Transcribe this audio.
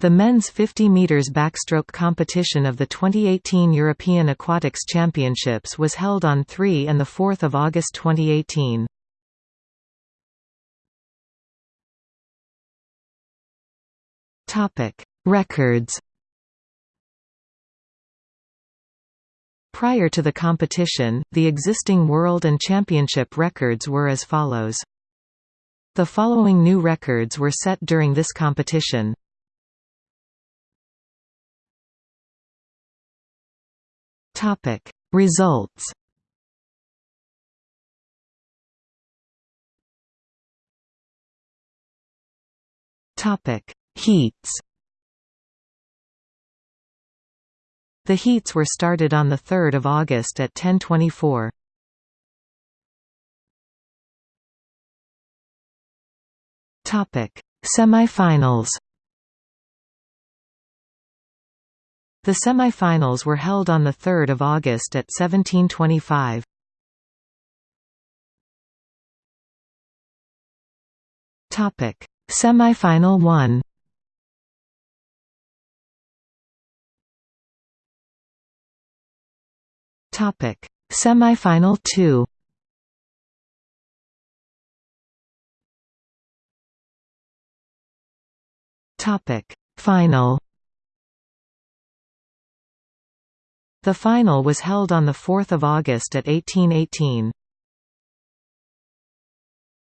The men's 50 meters backstroke competition of the 2018 European Aquatics Championships was held on 3 and 4 August 2018. Topic: Records. Prior to the competition, the existing world and championship records were as follows. The following new records were set during this competition. Topic. Results Topic. Heats The heats were started on 3 August at 1024. Topic: Semifinals The semi-finals were held on 3 August at 1725. Semi-final 1 Semi-final 2 Topic: Final The final was held on 4 August at 1818.